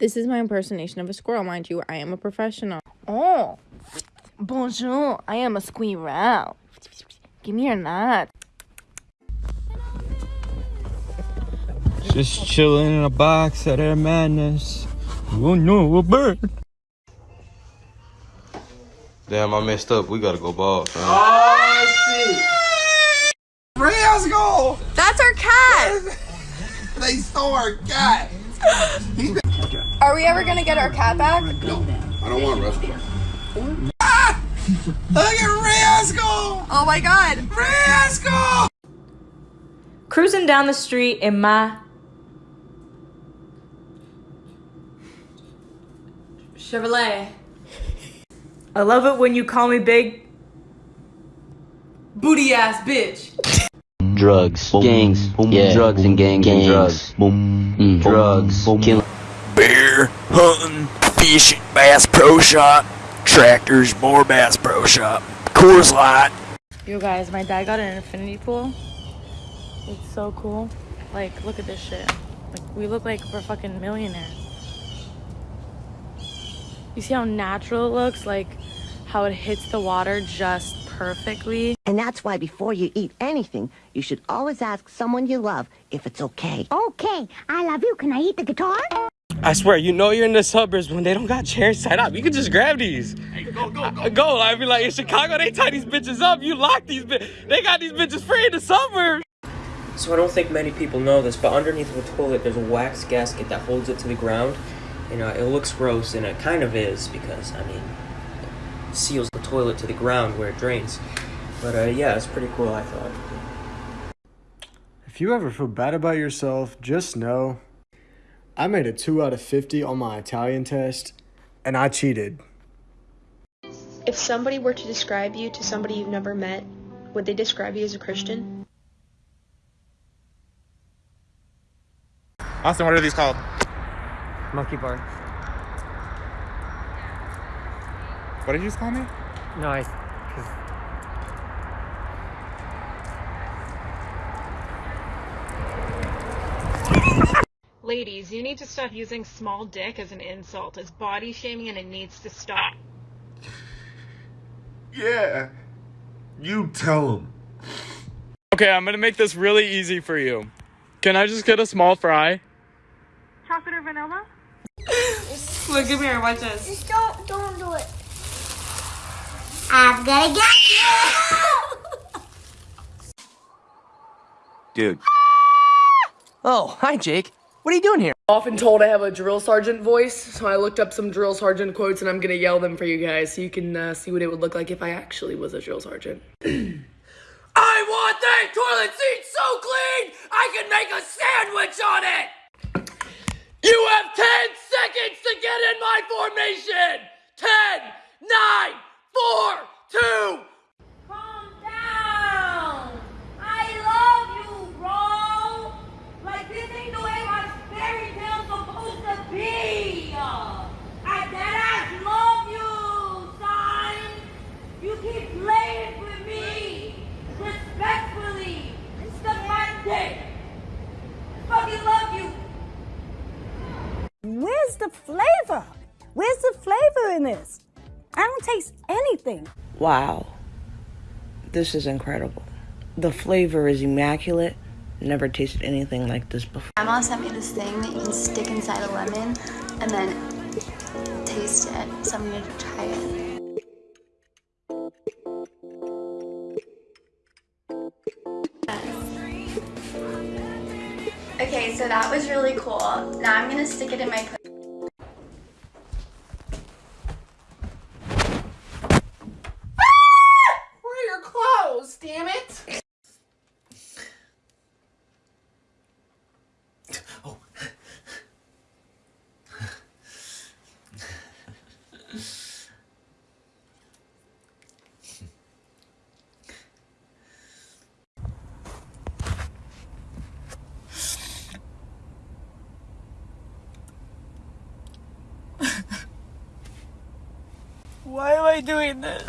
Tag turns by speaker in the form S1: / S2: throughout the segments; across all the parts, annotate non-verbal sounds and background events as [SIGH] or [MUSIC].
S1: This is my impersonation of a squirrel, mind you. I am a professional. Oh, bonjour. I am a squirrel. Give me your nut.
S2: Just chilling in a box at Air Madness. Oh no, a bird.
S3: Damn, I messed up. We gotta go ball, fam.
S4: Oh, Rams goal!
S1: That's our cat. [LAUGHS]
S4: They stole our cat! [LAUGHS]
S1: Are we ever gonna get our cat back?
S4: No, I don't want Russell. Ah! Look at Rams goal!
S1: Oh my god.
S4: Rams goal!
S5: Cruising down the street in my Chevrolet. I love it when you call me big booty ass bitch.
S6: Drugs, gangs, yeah, drugs and gangs, and drugs, mm, drugs, killing.
S7: beer, hunting, fishing, Bass Pro Shop, tractors, more Bass Pro Shop, Coors Light.
S5: Yo guys, my dad got an infinity pool. It's so cool. Like, look at this shit. Like, we look like we're fucking millionaires. You see how natural it looks? Like, how it hits the water just perfectly.
S8: And that's why before you eat anything, you should always ask someone you love if it's okay.
S9: Okay, I love you. Can I eat the guitar?
S2: I swear, you know you're in the suburbs when they don't got chairs set up. You can just grab these. go, go, go. Go. I'd be like, in Chicago, they tie these bitches up. You lock these bitches. They got these bitches free in the suburbs.
S10: So I don't think many people know this, but underneath the toilet there's a wax gasket that holds it to the ground. You know, it looks gross, and it kind of is because I mean, it seals the toilet to the ground where it drains. But uh, yeah, it's pretty cool. I thought.
S11: If you ever feel bad about yourself, just know I made a 2 out of 50 on my Italian test, and I cheated.
S12: If somebody were to describe you to somebody you've never met, would they describe you as a Christian?
S13: Austin, what are these called?
S14: Monkey bar.
S13: What did you just call me?
S14: No, I.
S15: Ladies, you need to stop using small dick as an insult. It's body shaming and it needs to stop.
S4: Yeah. You tell him.
S2: Okay, I'm gonna make this really easy for you. Can I just get a small fry?
S15: Chocolate or vanilla?
S5: Look, come here, watch this.
S9: Just don't, don't do it. I'm gonna get you!
S14: Dude. Oh, hi, Jake. What are you doing here?
S16: Often told I have a drill sergeant voice, so I looked up some drill sergeant quotes and I'm gonna yell them for you guys so you can uh, see what it would look like if I actually was a drill sergeant. [CLEARS THROAT]
S7: I want that toilet seat so clean I can make a sandwich on it. You have 10 seconds to get in my formation. 10, 9,
S9: I
S17: don't taste anything.
S18: Wow. This is incredible. The flavor is immaculate. Never tasted anything like this before.
S19: My mom sent me this thing that you can stick inside a lemon and then taste it. So I'm gonna try it. Okay, so that was really cool. Now I'm gonna stick it in my
S7: Where are your clothes, damn it?
S16: Why am I doing this?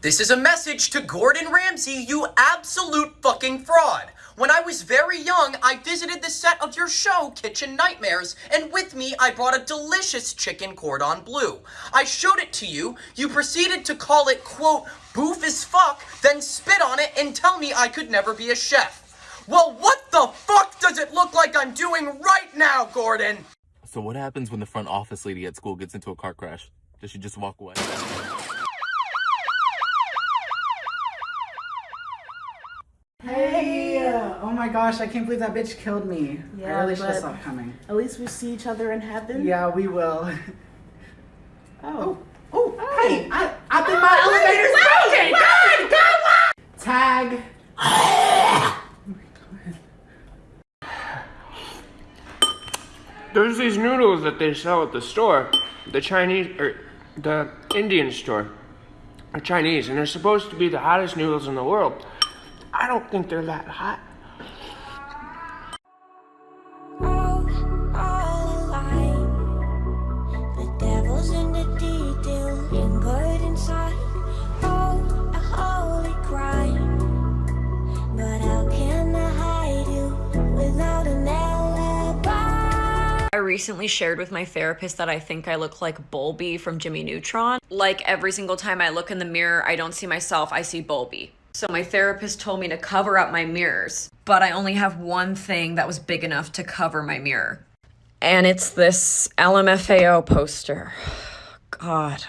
S7: This is a message to Gordon Ramsay, you absolute fucking fraud.
S20: When I was very young, I visited the set of your show, Kitchen Nightmares, and with me, I brought a delicious chicken cordon bleu. I showed it to you. You proceeded to call it, quote, boof as fuck, then spit on it and tell me I could never be a chef. Well, what the fuck does it look like I'm doing right now, Gordon?
S21: So what happens when the front office lady at school gets into a car crash? Does she just walk away?
S22: Hey! Oh my gosh, I can't believe that bitch killed me.
S23: Yeah, I
S22: really should have stopped coming.
S23: At least we see each other in heaven.
S22: Yeah, we will. [LAUGHS]
S23: Oh.
S22: Oh, hey! I, I think
S23: Ah,
S22: my
S23: wait,
S22: elevator's
S23: wait,
S22: broken! God, Tag!
S24: There's these noodles that they sell at the store, the Chinese or the Indian store. They're Chinese, and they're supposed to be the hottest noodles in the world. I don't think they're that hot.
S25: Recently shared with my therapist that I think I look like Bolbi from Jimmy Neutron. Like every single time I look in the mirror, I don't see myself, I see Bolbi. So my therapist told me to cover up my mirrors, but I only have one thing that was big enough to cover my mirror. And it's this LMFAO poster. [SIGHS] God.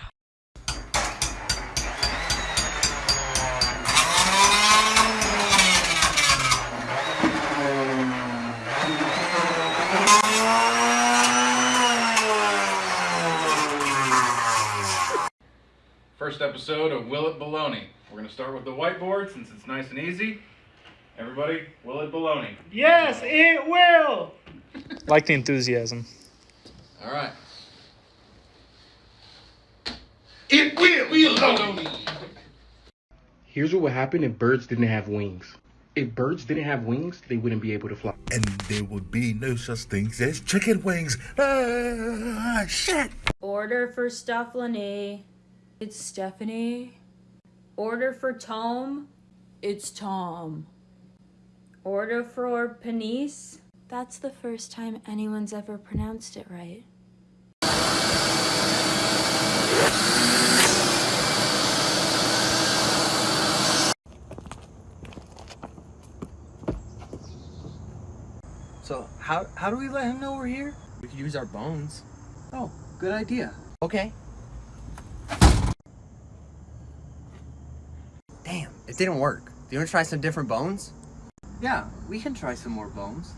S26: First episode of Will It Baloney. We're going to start with the whiteboard since it's nice and easy. Everybody, Will It Baloney.
S12: Yes, it will.
S27: Like the enthusiasm.
S26: All right.
S28: It will.
S26: Will Baloney.
S28: Here's what would happen if birds didn't have wings. If birds didn't have wings, they wouldn't be able to fly.
S29: And there would be no such things as chicken wings. Ah, shit.
S25: Order for Stephanie. It's Stephanie. Order for Tom. It's Tom. Order for Penice.
S7: That's the first time anyone's ever pronounced it right.
S14: So how how do we let him know we're here? We could use our bones. Oh, good idea. Okay. Damn, it didn't work. Do you want to try some different bones? Yeah, we can try some more bones.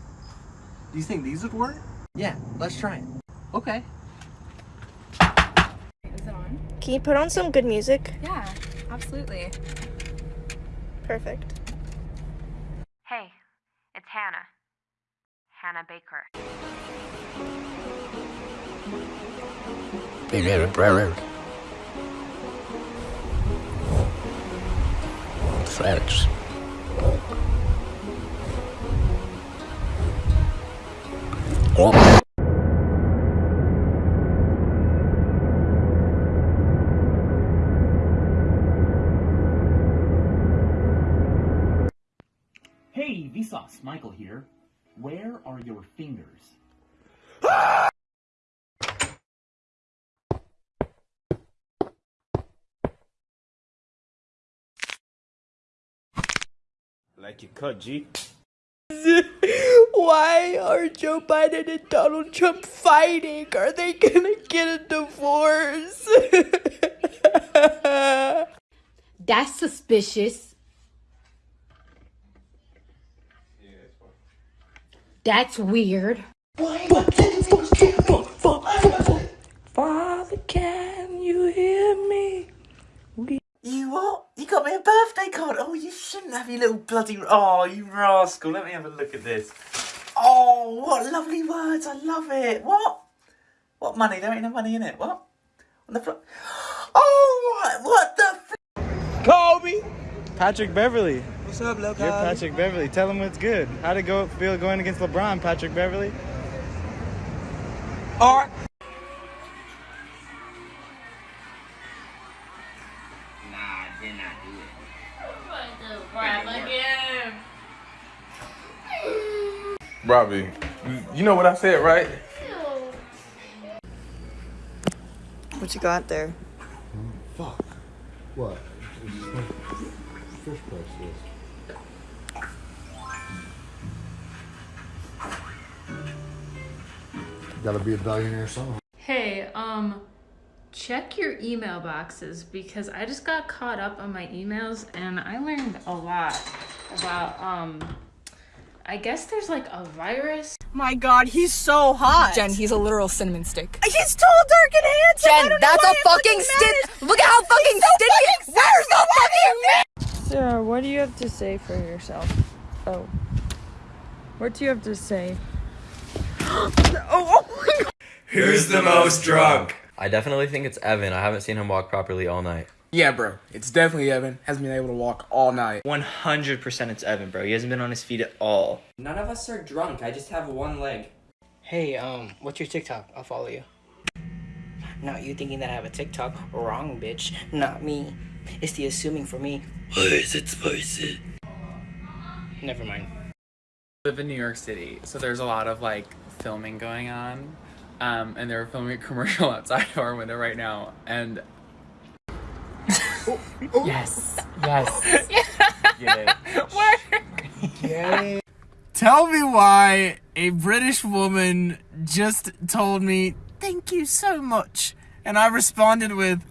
S14: Do you think these would work? Yeah, let's try it. Okay.
S30: Is it on?
S8: Can you put on some good music?
S30: Yeah, absolutely.
S8: Perfect.
S25: Hey, it's Hannah. Hannah Baker.
S31: Facts. Oh.
S32: Hey, Vsauce, Michael here. Where are your fingers? Ah!
S33: Like you cut, G. [LAUGHS]
S34: Why are Joe Biden and Donald Trump fighting? Are they gonna get a divorce? [LAUGHS]
S2: That's suspicious. That's weird.
S35: Father, can you hear me?
S14: You what? You got me a birthday card? Oh, you shouldn't have, you little bloody... Oh, you rascal. Let me have a look at this. Oh, what lovely words. I love it. What? What money? There ain't no money in it. What? On the flo- Oh, what, what the f-
S27: Kobe! Patrick Beverley.
S14: What's up, low
S27: You're Patrick Beverley. Tell him what's good. How'd it go feel going against LeBron, Patrick Beverley?
S14: All right.
S36: Robbie, you know what I said, right?
S37: What you got there?
S38: Fuck. What? Fish prices. Gotta be a billionaire somehow.
S39: Hey, um, check your email boxes because I just got caught up on my emails and I learned a lot about, um, I guess there's like a virus.
S40: My god, he's so hot.
S41: Jen, he's a literal cinnamon stick.
S40: He's tall, dark, and handsome.
S41: Jen, that's a fucking stick. Look at how fucking
S40: so
S41: sticky. Where's the fucking man?
S1: Sarah, what do you have to say for yourself? Oh. What do you have to say? [GASPS] oh, oh my god.
S42: Who's the most drunk? I definitely think it's Evan. I haven't seen him walk properly all night.
S24: Yeah, bro. It's definitely Evan. Hasn't been able to walk all night.
S43: 100% it's Evan, bro. He hasn't been on his feet at all.
S44: None of us are drunk. I just have one leg.
S45: Hey, um, what's your TikTok? I'll follow you. Not you thinking that I have a TikTok. Wrong, bitch. Not me. It's the assuming for me.
S42: Why is it spicy?
S45: Never mind.
S26: I live in New York City, so there's a lot of like filming going on. Um, and they're filming a [LAUGHS] commercial outside of our window right now. And yes, [LAUGHS] yes. Get it.
S28: Tell me why a British woman just told me, thank you so much. And I responded with,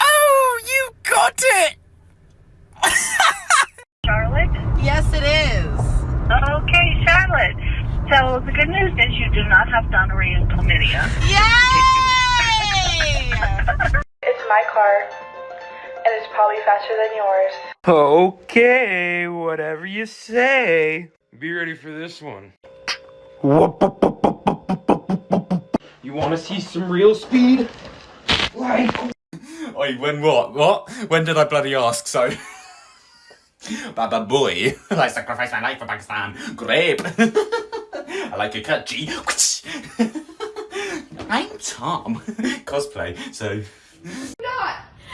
S28: oh, you got it!
S46: Charlotte?
S28: Yes, it is.
S46: Okay, Charlotte. So the good news is you do not have gonorrhea and chlamydia. [LAUGHS]
S12: It's my car, and it's probably faster than yours.
S2: Okay, whatever you say. Be ready for this one. You want to see some real speed? Like.
S14: Oi, when what? What? When did I bloody ask so? Baba boy, [LAUGHS] I sacrifice my life for Pakistan. Grape. [LAUGHS] I like your cut G. [LAUGHS] I'm Tom. Cosplay, so.
S47: Not.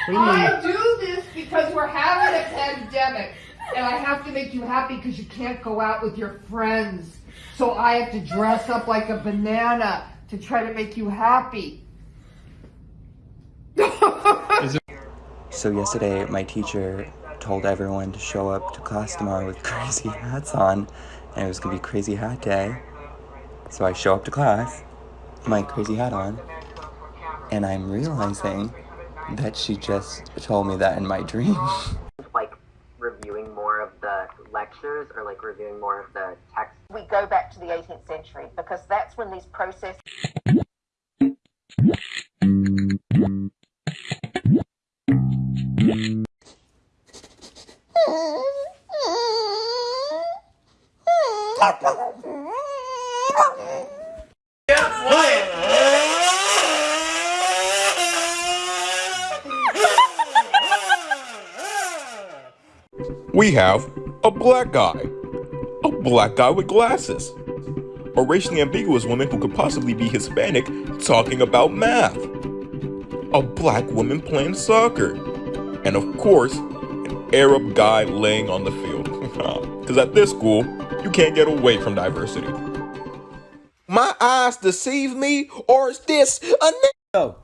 S47: I do this because we're having a pandemic, and I have to make you happy because you can't go out with your friends. So I have to dress up like a banana to try to make you happy.
S48: So yesterday, my teacher told everyone to show up to class tomorrow with [LAUGHS] crazy hats on, and it was gonna be crazy hat day. So I show up to class, my crazy hat on, and I'm realizing that she just told me that in my dream. [LAUGHS]
S49: like reviewing more of the lectures or like reviewing more of the text.
S50: We go back to the 18th century because that's when these processes.
S51: We have a black guy. A black guy with glasses. A racially ambiguous woman who could possibly be Hispanic talking about math. A black woman playing soccer. And of course, an Arab guy laying on the field. [LAUGHS] Because at this school, you can't get away from diversity.
S52: My eyes deceive me, or is this a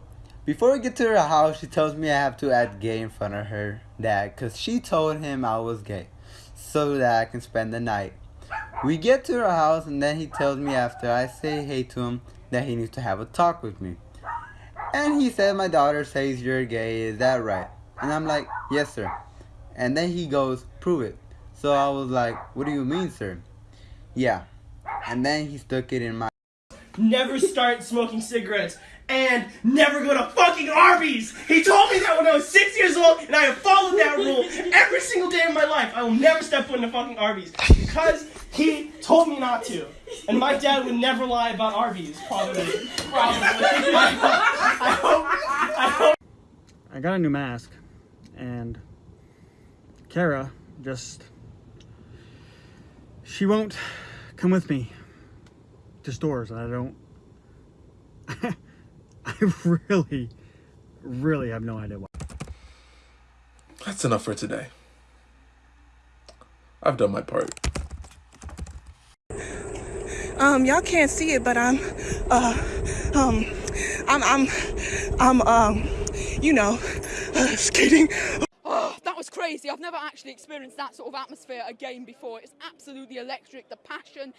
S53: before we get to her house, she tells me I have to act gay in front of her dad because she told him I was gay so that I can spend the night. We get to her house and then he tells me after I say hey to him that he needs to have a talk with me. And he said, My daughter says you're gay, is that right? And I'm like, Yes, sir. And then he goes, Prove it. So I was like, What do you mean, sir? Yeah. And then he stuck it in my.
S28: Never start smoking cigarettes and never go to fucking Arby's. He told me that when I was six years old, and I have followed that rule every single day of my life. I will never step foot in a fucking Arby's because he told me not to. And my dad would never lie about Arby's, probably. Probably. I hope. I hope.
S54: I got a new mask, and Kara just. She won't come with me to stores. and I don't. [LAUGHS] I really, really have no idea why.
S36: That's enough for today. I've done my part.
S8: Um, y'all can't see it, but I'm, uh, um, I'm, I'm, I'm, um, you know, uh, [LAUGHS] skating.
S46: Oh, that was crazy. I've never actually experienced that sort of atmosphere again before. It's absolutely electric. The passion,